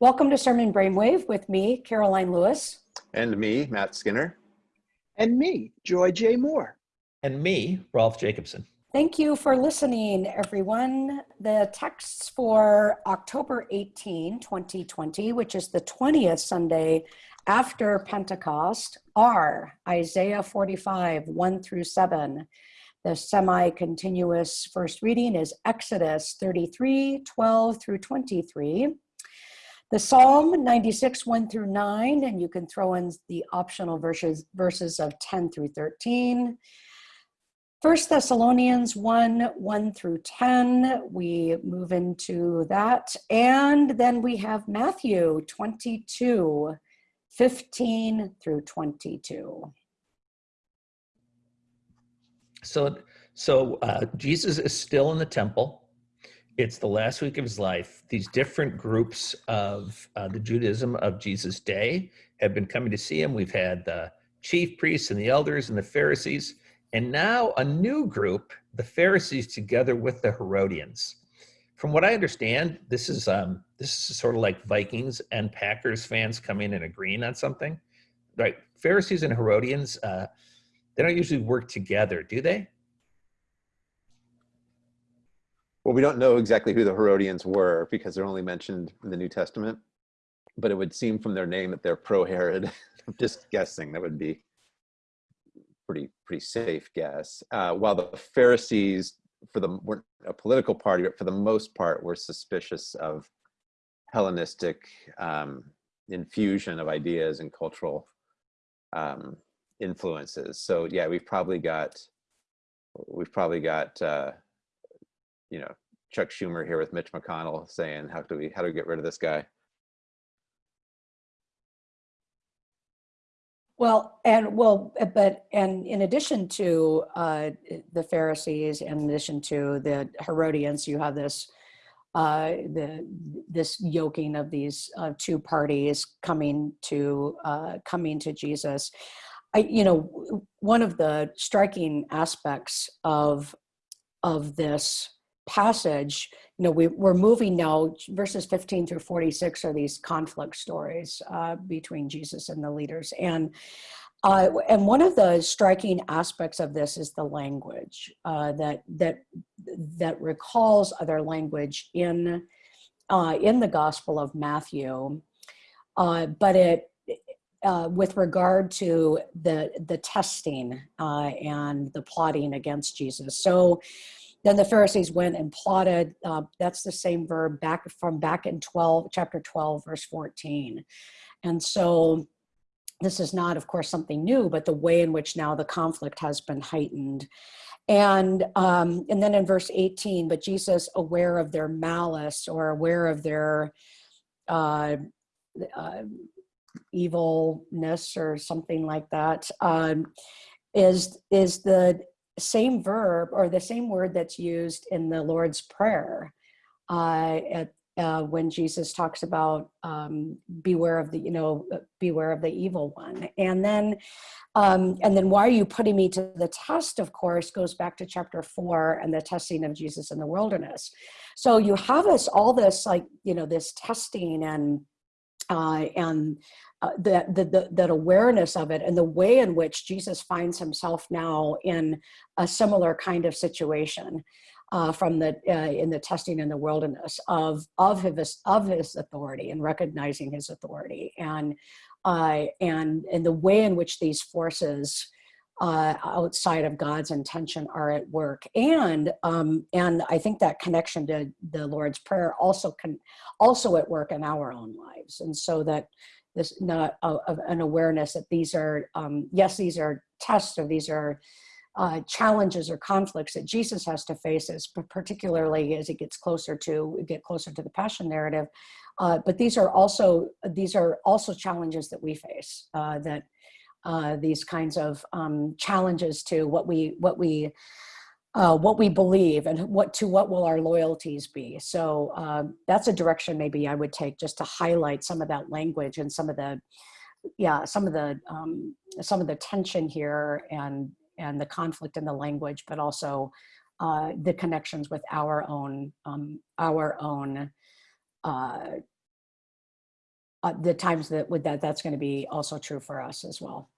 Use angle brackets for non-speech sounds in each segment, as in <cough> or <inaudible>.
Welcome to Sermon Brainwave with me, Karoline Lewis. And me, Matt Skinner. And me, Joy J. Moore. And me, Rolf Jacobson. Thank you for listening, everyone. The texts for October 18, 2020, which is the 20th Sunday after Pentecost, are Isaiah 45, 1 through 7. The semi continuous first reading is Exodus 33, 12 through 23. The Psalm 96, 1 through 9, and you can throw in the optional verses, verses of 10 through 13. First Thessalonians 1, 1 through 10, we move into that. And then we have Matthew 22, 15 through 22. So, so uh, Jesus is still in the temple it's the last week of his life. These different groups of uh, the Judaism of Jesus' day have been coming to see him. We've had the chief priests and the elders and the Pharisees, and now a new group, the Pharisees together with the Herodians. From what I understand, this is um, this is sort of like Vikings and Packers fans coming and agreeing on something, right? Pharisees and Herodians, uh, they don't usually work together, do they? Well, we don't know exactly who the Herodians were because they're only mentioned in the New Testament, but it would seem from their name that they're pro-Herod. <laughs> I'm just guessing. That would be pretty pretty safe guess. Uh, while the Pharisees, for the weren't a political party, but for the most part, were suspicious of Hellenistic um, infusion of ideas and cultural um, influences. So yeah, we've probably got we've probably got uh, you know, Chuck Schumer here with Mitch McConnell saying, how do we, how do we get rid of this guy? Well, and well, but and in addition to uh, the Pharisees, in addition to the Herodians, you have this uh, the this yoking of these uh, two parties coming to uh, coming to Jesus. I, you know, one of the striking aspects of of this passage, you know, we, we're moving now, verses 15 through 46 are these conflict stories uh, between Jesus and the leaders. And uh, and one of the striking aspects of this is the language uh, that that that recalls other language in uh, in the Gospel of Matthew, uh, but it uh, with regard to the the testing uh, and the plotting against Jesus. So then the Pharisees went and plotted. Uh, that's the same verb back from back in 12, chapter 12, verse 14. And so this is not, of course, something new, but the way in which now the conflict has been heightened. And, um, and then in verse 18, but Jesus, aware of their malice or aware of their uh, uh, evilness or something like that, um, is is the same verb or the same word that's used in the Lord's Prayer uh, at, uh, when Jesus talks about um, beware of the, you know, uh, beware of the evil one. And then, um, and then why are you putting me to the test, of course, goes back to chapter four and the testing of Jesus in the wilderness. So you have us all this like, you know, this testing and, uh, and uh, that, the, that awareness of it and the way in which Jesus finds himself now in a similar kind of situation uh, from the uh, in the testing in the wilderness of of his of his authority and recognizing his authority. And and and the way in which these forces uh, outside of God's intention are at work. And um, and I think that connection to the Lord's Prayer also can also at work in our own lives. And so that this not uh, an awareness that these are um, yes these are tests or these are uh, challenges or conflicts that Jesus has to face, as particularly as he gets closer to get closer to the passion narrative. Uh, but these are also these are also challenges that we face. Uh, that uh, these kinds of um, challenges to what we what we uh, what we believe and what to what will our loyalties be. So uh, that's a direction maybe I would take just to highlight some of that language and some of the, yeah, some of the um, some of the tension here and and the conflict in the language, but also uh, the connections with our own um, our own uh, uh, the times that with that, that's going to be also true for us as well.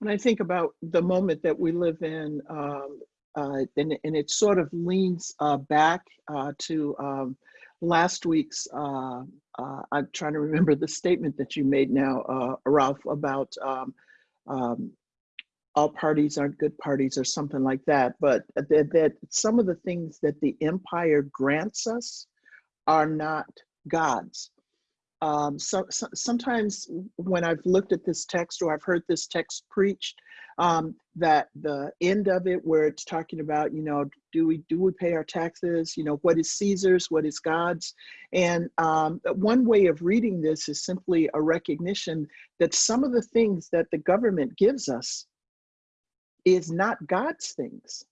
When I think about the moment that we live in, um, uh, and, and it sort of leans uh, back uh, to um, last week's, uh, uh, I'm trying to remember the statement that you made now, uh, Rolf, about um, um, all parties aren't good parties or something like that, but that, that some of the things that the empire grants us are not God's. Um, so, so, sometimes when I've looked at this text or I've heard this text preached, um, that the end of it where it's talking about, you know, do we do we pay our taxes? You know, what is Caesar's? What is God's? And um, one way of reading this is simply a recognition that some of the things that the government gives us is not God's things.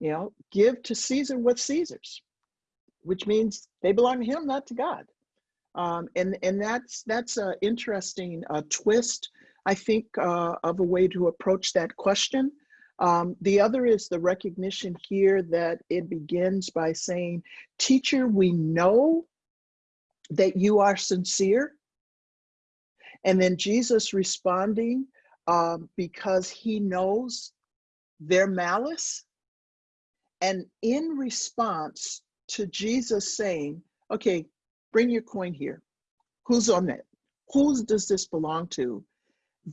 You know, give to Caesar what's Caesar's, which means they belong to him, not to God. Um, and and that's that's an interesting uh, twist, I think, uh, of a way to approach that question. Um, the other is the recognition here that it begins by saying, "Teacher, we know that you are sincere," and then Jesus responding um, because he knows their malice, and in response to Jesus saying, "Okay." bring your coin here. Who's on it? Whose does this belong to?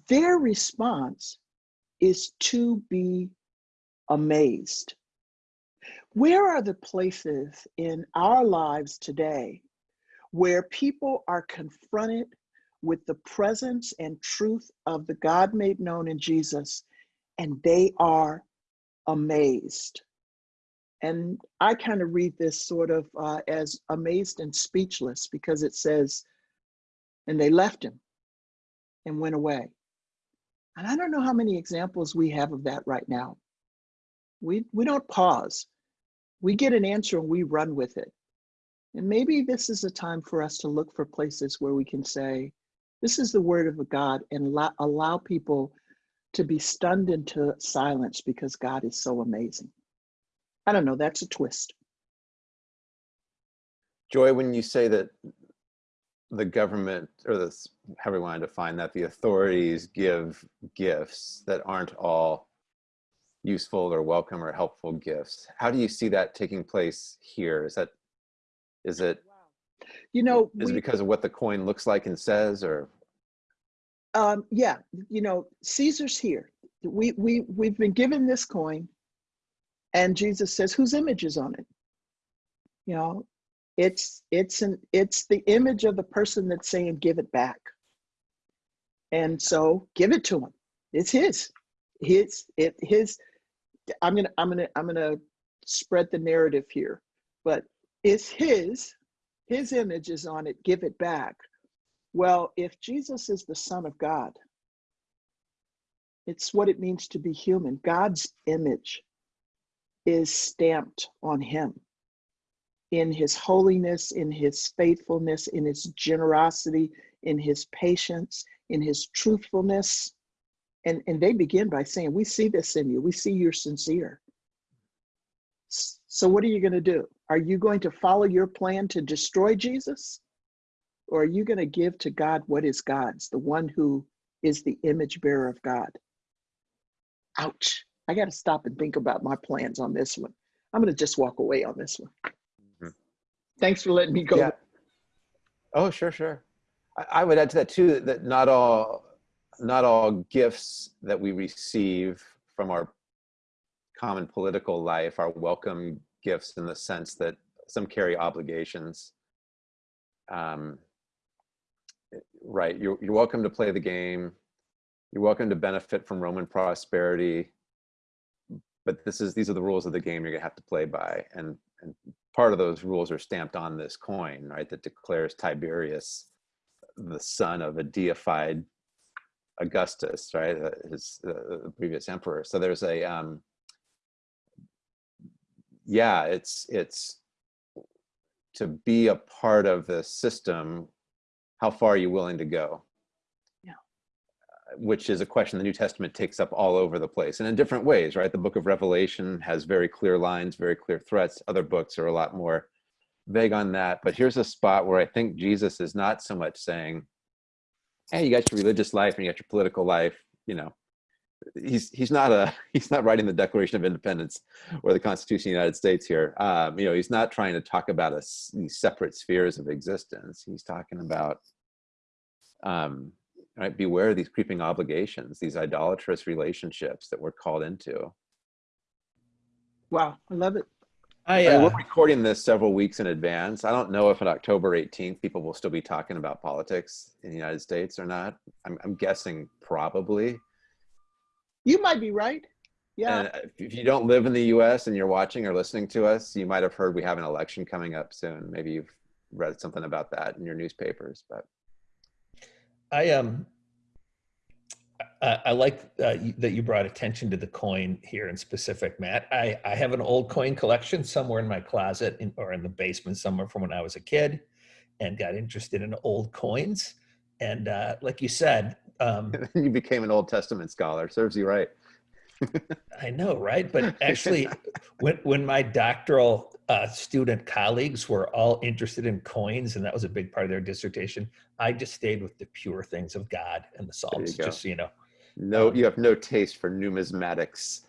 Their response is to be amazed. Where are the places in our lives today where people are confronted with the presence and truth of the God made known in Jesus and they are amazed? And I kind of read this sort of uh, as amazed and speechless because it says, and they left him and went away. And I don't know how many examples we have of that right now. We, we don't pause. We get an answer and we run with it. And maybe this is a time for us to look for places where we can say, this is the word of God and allow, allow people to be stunned into silence because God is so amazing. I don't know, that's a twist. Joy, when you say that the government, or this, however you want to define that, the authorities give gifts that aren't all useful or welcome or helpful gifts. How do you see that taking place here? Is that, is it, You know, is it because of what the coin looks like and says, or? um, yeah, you know, Caesar's here. We, we, we've been given this coin and Jesus says, whose image is on it? You know, it's, it's an, it's the image of the person that's saying, give it back. And so give it to him. It's his, his, it, his, I'm gonna, I'm gonna, I'm gonna spread the narrative here, but it's his, his image is on it, give it back. Well, if Jesus is the son of God, it's what it means to be human. God's image is stamped on him in his holiness, in his faithfulness, in his generosity, in his patience, in his truthfulness. And, and they begin by saying, We see this in you, we see you're sincere. So, what are you going to do? Are you going to follow your plan to destroy Jesus? Or are you going to give to God what is God's, the one who is the image bearer of God? Ouch. I got to stop and think about my plans on this one. I'm going to just walk away on this one. Mhm. Thanks for letting me go. Yeah. Oh, sure, sure. I, I would add to that too, that not all, not all gifts that we receive from our common political life are welcome gifts in the sense that some carry obligations. Um, right, you're, you're welcome to play the game. You're welcome to benefit from Roman prosperity. But this is these are the rules of the game you're gonna have to play by. And, and part of those rules are stamped on this coin, right, that declares Tiberius the son of a deified Augustus, right, uh, his uh, previous emperor. So there's a, um, yeah, it's it's to be a part of the system. How far are you willing to go? Which is a question the New Testament takes up all over the place and in different ways, right? The book of Revelation has very clear lines, very clear threats. Other books are a lot more vague on that. But here's a spot where I think Jesus is not so much saying, "Hey, you got your religious life and you got your political life." You know, he's he's not a <laughs> he's not writing the Declaration of Independence or the Constitution of the United States here. Um, you know, he's not trying to talk about a, these separate spheres of existence. He's talking about um, right, beware of these creeping obligations, these idolatrous relationships that we're called into. Wow, I love it. I, I mean, uh, we're recording this several weeks in advance. I don't know if on October 18th people will still be talking about politics in the United States or not. I'm, I'm guessing probably. You might be right. Yeah. And if- if you don't live in the US and you're watching or listening to us, you might have heard we have an election coming up soon. Maybe you've read something about that in your newspapers, but I um I, I like uh, that you brought attention to the coin here in specific, Matt. I, I have an old coin collection somewhere in my closet in, or in the basement somewhere from when I was a kid, and got interested in old coins. And uh, like you said, um, <laughs> you became an Old Testament scholar. Serves you right. I know, right? But actually, when when my doctoral uh, student colleagues were all interested in coins, and that was a big part of their dissertation, I just stayed with the pure things of God and the Psalms. Just so you know. No, Um, you have no taste for numismatics.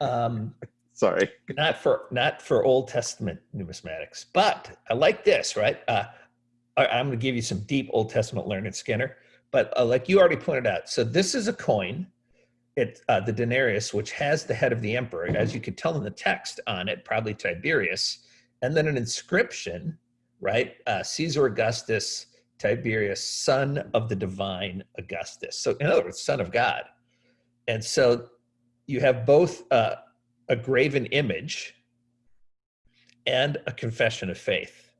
Um, <laughs> Sorry. not for not for Old Testament numismatics, but I like this. Right, uh, I, I'm going to give you some deep Old Testament learning, Skinner. But uh, like you already pointed out, so this is a coin. It uh, the denarius, which has the head of the emperor, as you could tell in the text on it, probably Tiberius, and then an inscription, right? Uh, Caesar Augustus Tiberius, son of the divine Augustus. So in other words, son of God. And so you have both uh, a graven image and a confession of faith.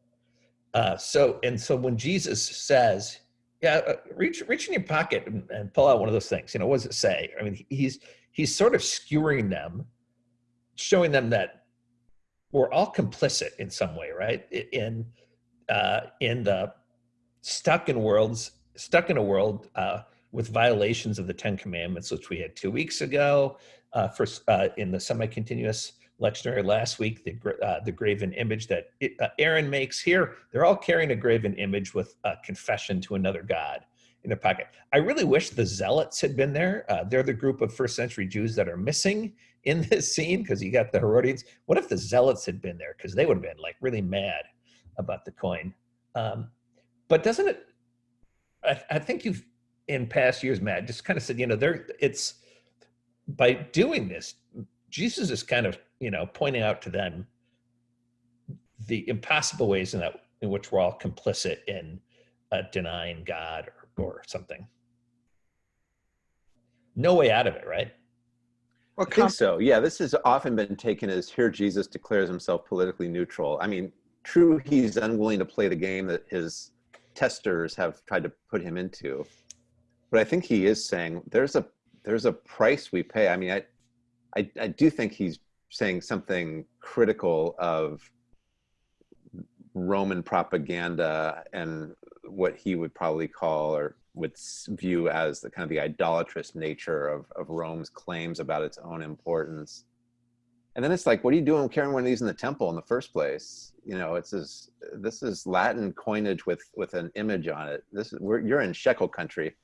Uh, so and so when Jesus says, "Yeah, uh, reach reach in your pocket and, and pull out one of those things," you know, what does it say? I mean, he's he's sort of skewering them, showing them that we're all complicit in some way, right? In uh, in the stuck in worlds stuck in a world uh, with violations of the Ten Commandments, which we had two weeks ago. Uh, first, uh, in the semi-continuous lectionary last week, the uh, the graven image that it, uh, Aaron makes here, they're all carrying a graven image with a confession to another god in their pocket. I really wish the zealots had been there. Uh, they're the group of first century Jews that are missing in this scene because you got the Herodians. What if the zealots had been there? Because they would have been like really mad about the coin. Um, but doesn't it? I, I think you've in past years, Matt, just kind of said, you know, there it's by doing this, Jesus is kind of, you know, pointing out to them the impossible ways in that in which we're all complicit in uh, denying God or, or something. No way out of it, right? Or I think so. Yeah, this has often been taken as here Jesus declares himself politically neutral. I mean, true, he's unwilling to play the game that his testers have tried to put him into. But I think he is saying there's a there's a price we pay. I mean, I I, I do think he's saying something critical of Roman propaganda and what he would probably call or would view as the kind of the idolatrous nature of, of Rome's claims about its own importance. And then it's like, what are you doing carrying one of these in the temple in the first place? You know, it's this, this is Latin coinage with, with an image on it. This is, you're in shekel country.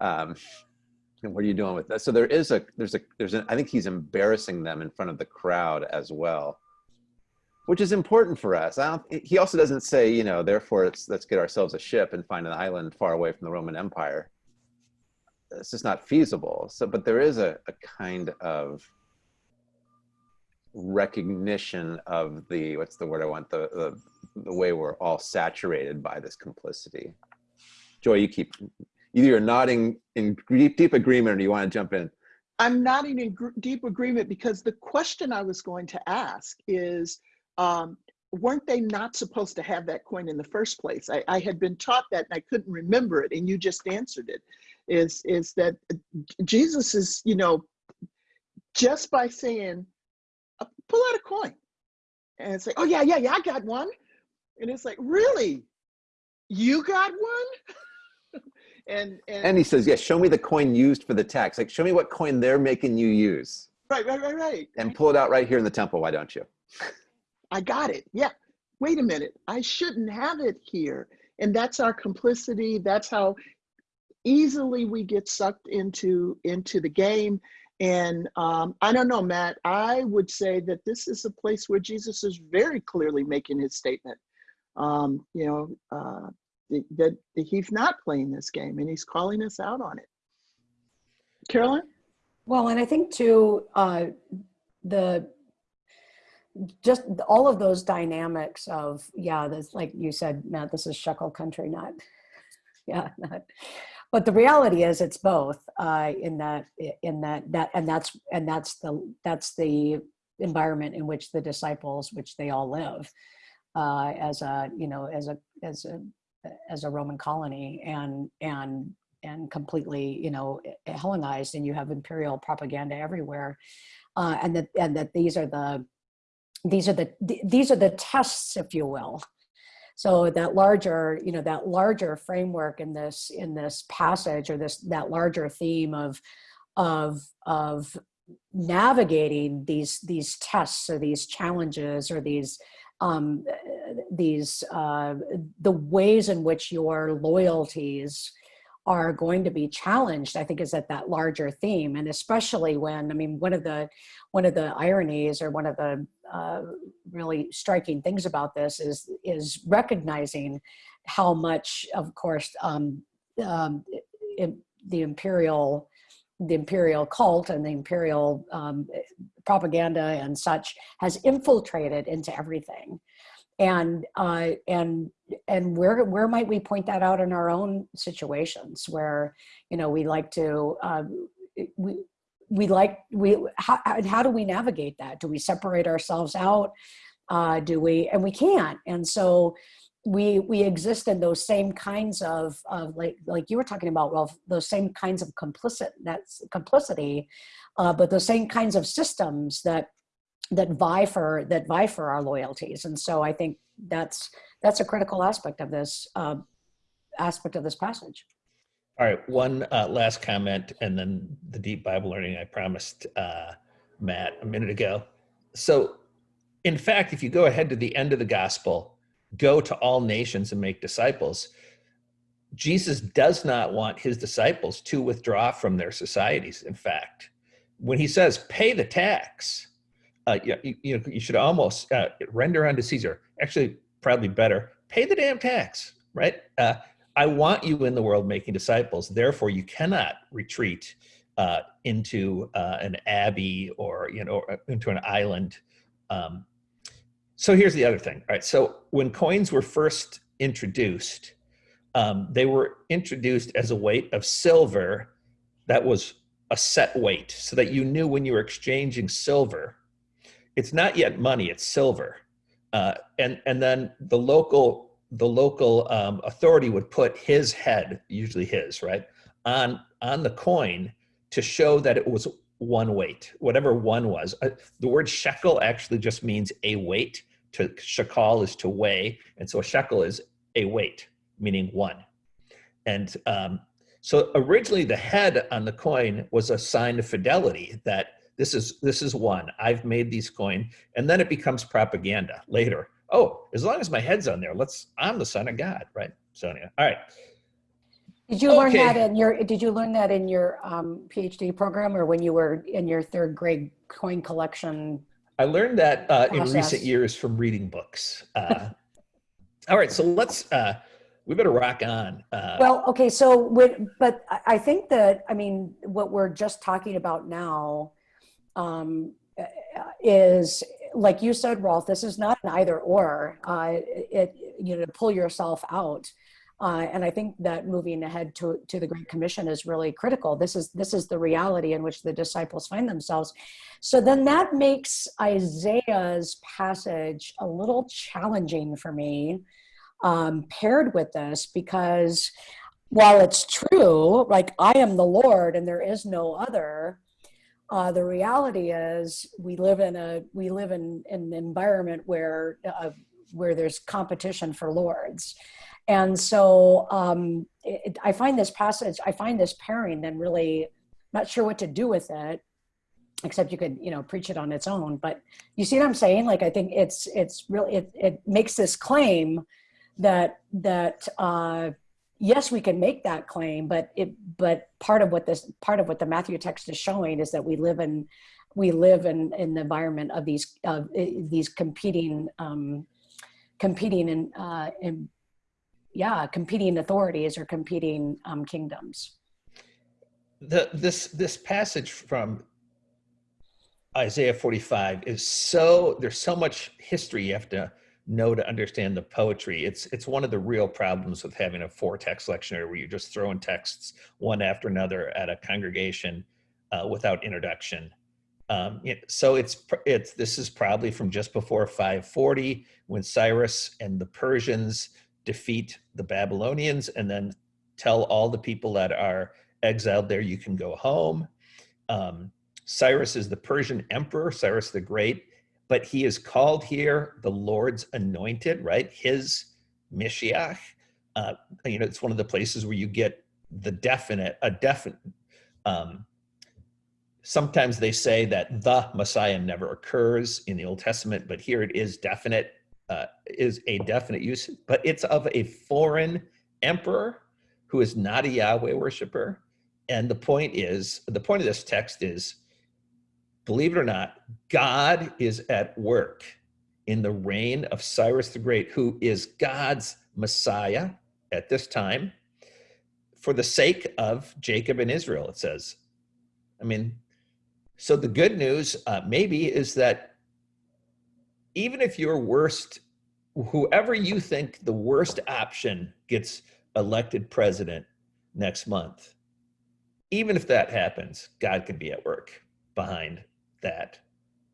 Um, and what are you doing with that? So there is a, there's a, there's an, I think he's embarrassing them in front of the crowd as well which is important for us. I don't, he also doesn't say, you know, therefore it's, let's get ourselves a ship and find an island far away from the Roman Empire. It's just not feasible. So, but there is a, a kind of recognition of the, what's the word I want, the, the, the way we're all saturated by this complicity. Joy, you keep, either you're nodding in deep, deep agreement or you want to jump in. I'm nodding in deep agreement because the question I was going to ask is um, weren't they not supposed to have that coin in the first place? I, I had been taught that and I couldn't remember it, and you just answered it. Is is that uh, Jesus is, you know, just by saying, uh, pull out a coin and say, oh, yeah, yeah, yeah, I got one. And it's like, really? You got one? <laughs> and, and, And he says, yeah, show me the coin used for the tax. Like, show me what coin they're making you use right, right, right, right. and pull it out right here in the temple. Why don't you? I got it. Yeah. wait a minute, I shouldn't have it here. And that's our complicity. That's how easily we get sucked into into the game. And um, I don't know, Matt. I would say that this is a place where Jesus is very clearly making his statement. Um, you know, uh, that, he's not playing this game, and he's calling us out on it. Carolyn. Well, and I think too, uh, the just all of those dynamics of yeah, this like you said, Matt, this is shekel country, not <laughs> yeah, not. But the reality is, it's both. Uh, in that, in that, that, and that's and that's the that's the environment in which the disciples, which they all live, uh, as a you know as a as a as a Roman colony, and and and completely you know Hellenized, and you have imperial propaganda everywhere, uh, and that and that these are the these are the these are the tests, if you will. So that larger, you know, that larger framework in this in this passage or this that larger theme of of of navigating these these tests or these challenges or these um, these uh, the ways in which your loyalties are going to be challenged i think is at that larger theme. And especially when i mean one of the one of the ironies or one of the uh, really striking things about this is is recognizing how much of course um, um, the imperial the imperial cult and the imperial um, propaganda and such has infiltrated into everything and uh, and and where where might we point that out in our own situations where you know we like to uh, we we like we how, how do we navigate that? Do we separate ourselves out? Uh, do we and we can't. And so we we exist in those same kinds of, of like like you were talking about well those same kinds of complicit that's complicity uh, but those same kinds of systems that that vie for that vie for our loyalties. And so i think that's that's a critical aspect of this uh, aspect of this passage. All right one uh, last comment and then the deep bible learning i promised uh, matt a minute ago. So in fact if you go ahead to the end of the gospel go to all nations and make disciples jesus does not want his disciples to withdraw from their societies in fact. When he says pay the tax uh, you, you, you should almost uh, render unto Caesar. Actually, probably better, pay the damn tax, right? Uh, I want you in the world making disciples. Therefore, you cannot retreat uh, into uh, an abbey or you know into an island. Um, so here's the other thing. right? So when coins were first introduced, um, they were introduced as a weight of silver that was a set weight, so that you knew when you were exchanging silver it's not yet money, it's silver. Uh, and, and then the local, the local um, authority would put his head, usually his, right, on, on the coin to show that it was one weight, whatever one was. Uh, the word shekel actually just means a weight. To shekel is to weigh, and so a shekel is a weight, meaning one. And um, so originally the head on the coin was a sign of fidelity that this is this is one. I've made these coin, and then it becomes propaganda later. Oh, as long as my head's on there, let's. I'm the son of God, right, Sonia? All right. Did you learn that in your? Did you learn that in your um, PhD program, or when you were in your third grade coin collection? I learned that uh, in recent years from reading books. Uh, all right, so let's. Uh, we better rock on. Uh, well, okay, so when, but I think that I mean what we're just talking about now um, is like you said, Rolf. This is not an either or. Uh, it you know to pull yourself out. Uh, and I think that moving ahead to, to the Great Commission is really critical. This is this is the reality in which the disciples find themselves. So then that makes Isaiah's passage a little challenging for me, um, paired with this, because while it's true, like I am the Lord and there is no other, uh, the reality is we live in a we live in, in an environment where uh, where there's competition for lords. And so um, it, i find this passage i find this pairing then really not sure what to do with it except you could you know preach it on its own. But you see what i'm saying? Like i think it's it's really it, it makes this claim that that uh yes we can make that claim but it but part of what this part of what the matthew text is showing is that we live in we live in in the environment of these uh, these competing um competing in uh in yeah competing authorities or competing um kingdoms. The this this passage from Isaiah 45 is so there's so much history you have to know to understand the poetry. It's it's one of the real problems with having a four text lectionary where you're just throwing texts one after another at a congregation uh, without introduction. Um, so it's it's this is probably from just before 540 when Cyrus and the Persians defeat the Babylonians and then tell all the people that are exiled there you can go home. Um, Cyrus is the Persian emperor, Cyrus the Great, but he is called here the Lord's anointed, right? His Mishiach. Uh, you know, it's one of the places where you get the definite, a definite. Um, sometimes they say that the Messiah never occurs in the Old Testament, but here it is definite, uh, is a definite use, but it's of a foreign emperor who is not a Yahweh worshiper. And the point is, the point of this text is believe it or not, God is at work in the reign of Cyrus the Great, who is God's Messiah at this time for the sake of Jacob and Israel, it says. I mean, so the good news uh, maybe is that even if your worst, whoever you think the worst option gets elected president next month, even if that happens, God can be at work behind that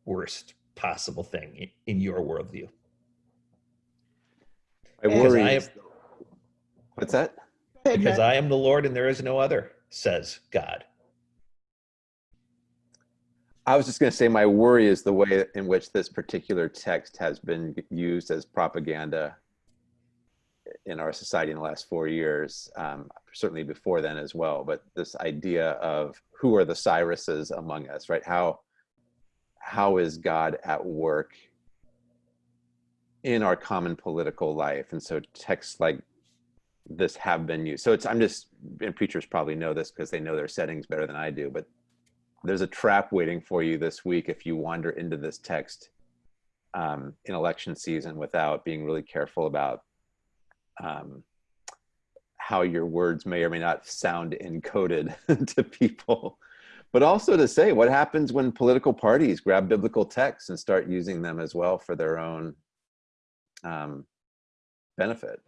worst possible thing in your worldview? I worry. I am, what's that? Because I am the Lord and there is no other, says God. I was just going to say my worry is the way in which this particular text has been used as propaganda in our society in the last four years, um, certainly before then as well. But this idea of who are the Cyruses among us, right? How how is God at work in our common political life? And so texts like this have been used. So it's, I'm just, and preachers probably know this because they know their settings better than I do, but there's a trap waiting for you this week if you wander into this text um, in election season without being really careful about um, how your words may or may not sound encoded <laughs> to people but also to say what happens when political parties grab biblical texts and start using them as well for their own um, benefit.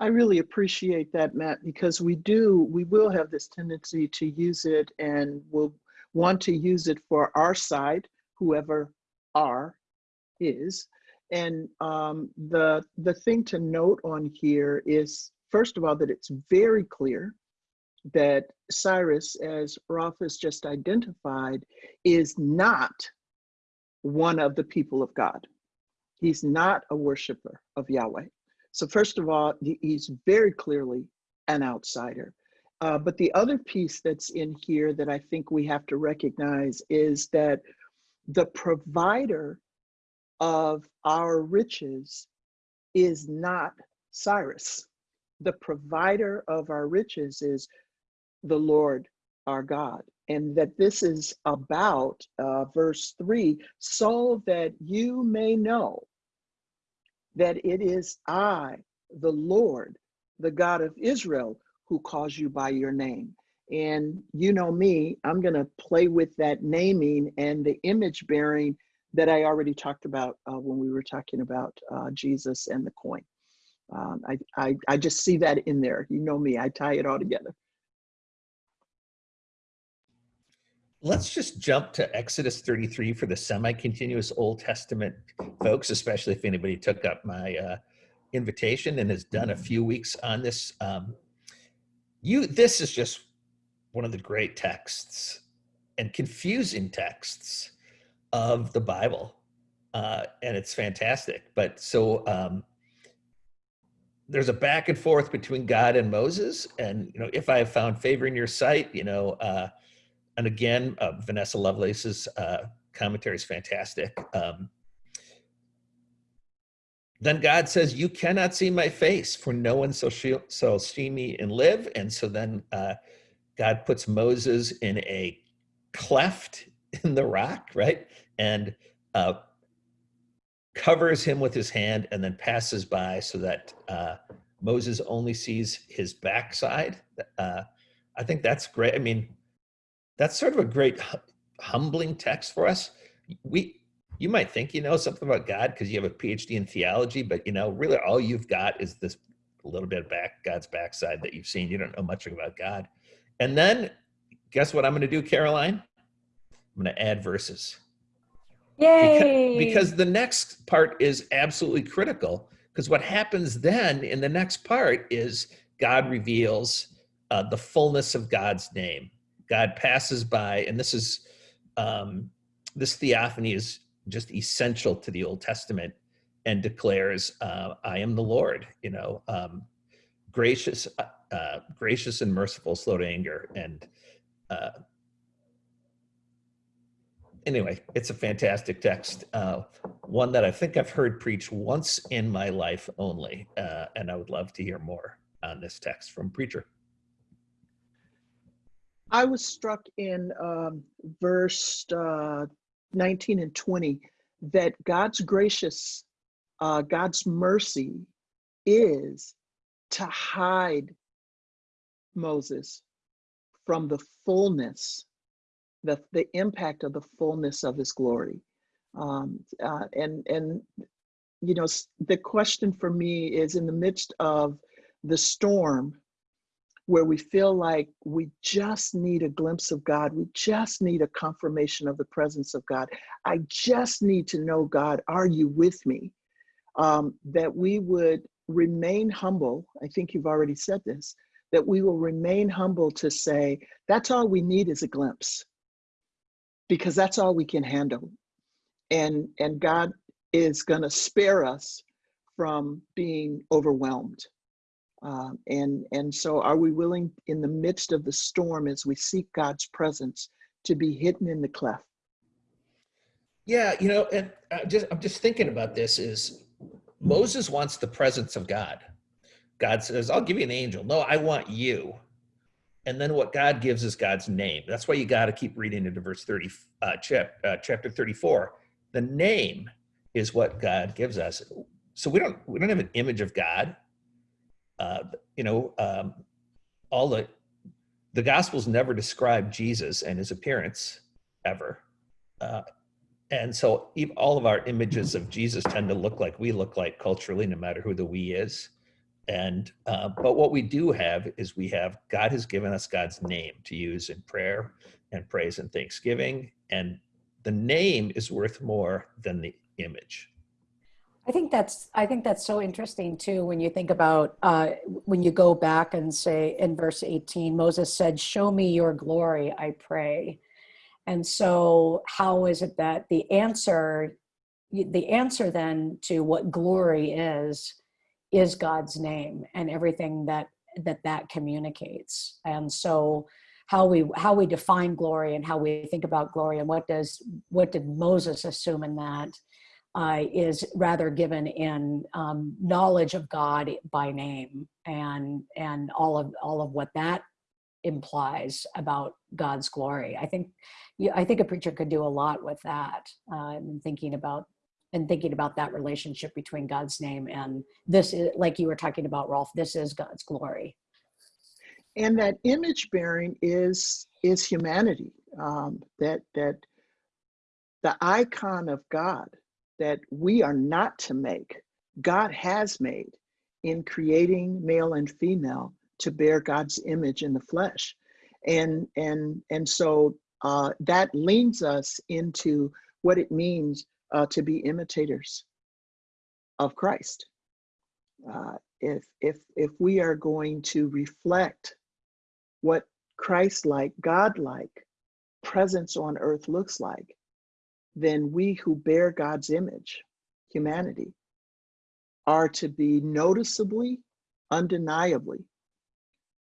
I really appreciate that, Matt, because we do, we will have this tendency to use it and we'll want to use it for our side, whoever our is. And um, the, the thing to note on here is, first of all, that it's very clear that Cyrus, as Rolf has just identified, is not one of the people of God. He's not a worshiper of Yahweh. So first of all, he's very clearly an outsider. Uh, but the other piece that's in here that I think we have to recognize is that the provider of our riches is not Cyrus. The provider of our riches is the Lord our God. And that this is about, uh, verse 3, so that you may know that it is I, the Lord, the God of Israel, who calls you by your name. And you know me, I'm going to play with that naming and the image bearing that I already talked about uh, when we were talking about uh, Jesus and the coin. Um, I, I, I just see that in there. You know me, I tie it all together. Let's just jump to Exodus 33 for the semi-continuous Old Testament folks, especially if anybody took up my uh, invitation and has done a few weeks on this. Um, you, this is just one of the great texts and confusing texts of the Bible, uh, and it's fantastic. But so um, there's a back and forth between God and Moses, and you know, if I have found favor in your sight, you know. Uh, and again, uh, Vanessa Lovelace's uh, commentary is fantastic. Um, then God says, "You cannot see my face, for no one shall, shall see me and live." And so then uh, God puts Moses in a cleft in the rock, right, and uh, covers him with his hand, and then passes by so that uh, Moses only sees his backside. Uh, I think that's great. I mean, that's sort of a great humbling text for us. We you might think you know something about God because you have a PhD in theology, but you know, really all you've got is this little bit of back God's backside that you've seen. You don't know much about God. And then guess what I'm going to do, Karoline? I'm going to add verses. Yay! Because, because the next part is absolutely critical. Because what happens then in the next part is God reveals uh, the fullness of God's name. God passes by, and this is um, this theophany is just essential to the Old Testament and declares, uh, "I am the Lord." You know, um, gracious, uh, uh, gracious and merciful, slow to anger, and uh, anyway, it's a fantastic text. Uh, one that I think I've heard preached once in my life only, uh, and I would love to hear more on this text from preacher. I was struck in um, verse uh, 19 and 20 that God's gracious, uh, God's mercy is to hide Moses from the fullness, the, the impact of the fullness of his glory. Um, uh, and, and, you know, the question for me is in the midst of the storm, where we feel like we just need a glimpse of God. We just need a confirmation of the presence of God. I just need to know, God, are you with me? Um, that we would remain humble. I think you've already said this, that we will remain humble to say, that's all we need is a glimpse, because that's all we can handle. And, and God is going to spare us from being overwhelmed. Um, and, and so are we willing in the midst of the storm as we seek God's presence to be hidden in the cleft? Yeah, you know, and I just I'm just thinking about this is Moses wants the presence of God. God says, I'll give you an angel. No, I want you. And then what God gives is God's name. That's why you got to keep reading into verse 30, uh, chap, uh, chapter 34. The name is what God gives us. So we don't we don't have an image of God uh, you know, um, all the the Gospels never describe Jesus and his appearance ever, uh, and so all of our images of Jesus tend to look like we look like culturally, no matter who the we is. And uh, but what we do have is we have God has given us God's name to use in prayer and praise and thanksgiving, and the name is worth more than the image. I think that's I think that's so interesting too when you think about uh, when you go back and say in verse 18 Moses said show me your glory I pray. And so how is it that the answer the answer then to what glory is is God's name and everything that that that communicates? And so how we how we define glory and how we think about glory and what does what did Moses assume in that uh, is rather given in um, knowledge of God by name and and all of all of what that implies about God's glory. I think I think a preacher could do a lot with that uh, and thinking about and thinking about that relationship between God's name and this is like you were talking about Rolf. This is God's glory. And that image bearing is is humanity. Um, that that the icon of God that we are not to make, God has made in creating male and female to bear God's image in the flesh. And, and, and so uh, that leads us into what it means uh, to be imitators of Christ. Uh, if, if, if we are going to reflect what Christ-like, God-like presence on earth looks like, then we who bear God's image, humanity, are to be noticeably, undeniably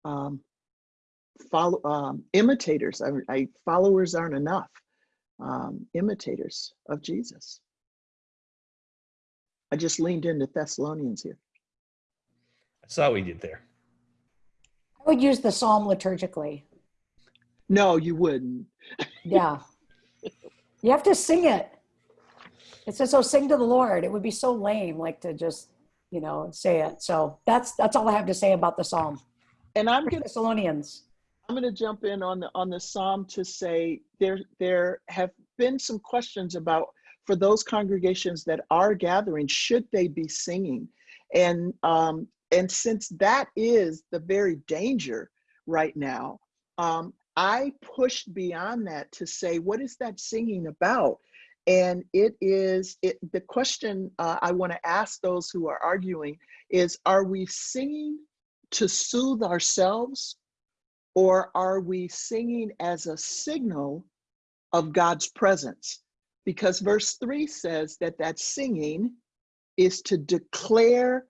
um, follow um, imitators. I, I followers aren't enough. Um, imitators of Jesus. I just leaned into Thessalonians here. I saw what we did there. I would use the psalm liturgically. No, you wouldn't. Yeah. You have to sing it. It says, "Oh, sing to the Lord." It would be so lame, like to just, you know, say it. So that's that's all I have to say about the psalm. And I'm gonna Thessalonians. I'm going to jump in on the on the psalm to say there there have been some questions about for those congregations that are gathering should they be singing and um and since that is the very danger right now um i pushed beyond that to say what is that singing about and it is it the question uh, i want to ask those who are arguing is are we singing to soothe ourselves or are we singing as a signal of God's presence? Because verse 3 says that that singing is to declare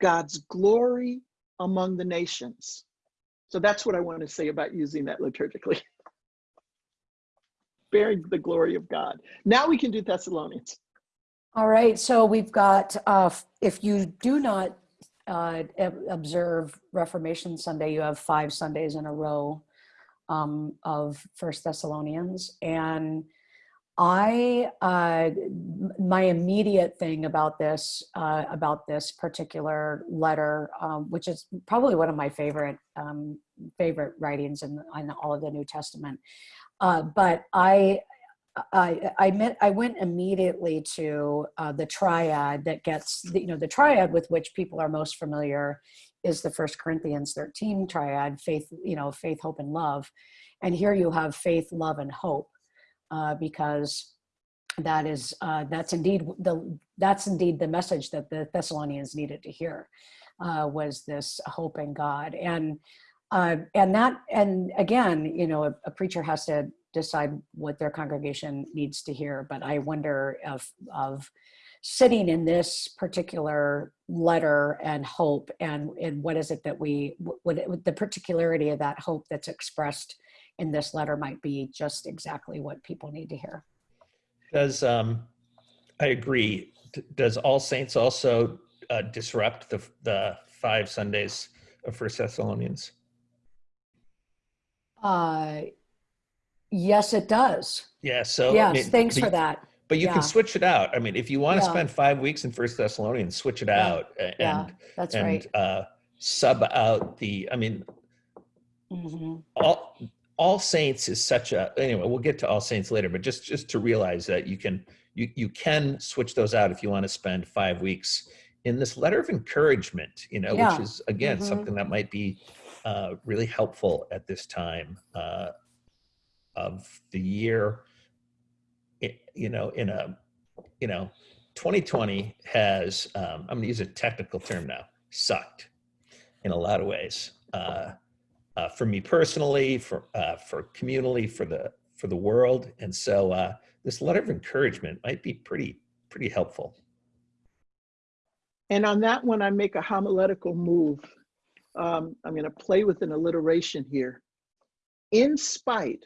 God's glory among the nations. So that's what I want to say about using that liturgically. <laughs> Bearing the glory of God. Now we can do Thessalonians. All right. So we've got. Uh, if you do not uh, observe Reformation Sunday, you have five Sundays in a row um, of First Thessalonians, and I uh, my immediate thing about this uh, about this particular letter, um, which is probably one of my favorite um, favorite writings in, in all of the New Testament, uh, but I I, I meant I went immediately to uh, the triad that gets the, you know the triad with which people are most familiar is the First Corinthians 13 triad faith you know faith hope and love and here you have faith love and hope uh, because that is uh, that's indeed the that's indeed the message that the Thessalonians needed to hear uh, was this hope in God and uh, and that and again you know a, a preacher has to decide what their congregation needs to hear. But I wonder of of sitting in this particular letter and hope and and what is it that we what the particularity of that hope that's expressed in this letter might be just exactly what people need to hear. Does um, I agree? D- Does All Saints also uh, disrupt the the five Sundays of First Thessalonians? Uh, yes, it does. Yeah. So I yes, mean, thanks but for that. But you Yeah. can switch it out. I mean, if you want to Yeah. spend five weeks in First Thessalonians, switch it Yeah. out a- Yeah, and that's and right. uh, sub out the. I mean, hmm all all saints is such a anyway we'll get to all saints later but just just to realize that you can you you can switch those out if you want to spend five weeks in this letter of encouragement you know Yeah. which is again Mhm. something that might be uh, really helpful at this time uh, of the year it, you know in a you know 2020 has um, i'm going to use a technical term now sucked in a lot of ways uh, uh, for me personally, for uh, for communally, for the for the world, and so uh, this letter of encouragement might be pretty pretty helpful. And on that one, I make a homiletical move. Um, I'm going to play with an alliteration here. In spite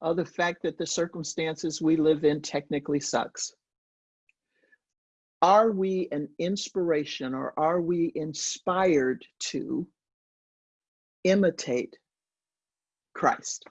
of the fact that the circumstances we live in technically sucks, are we an inspiration or are we inspired to imitate Christ?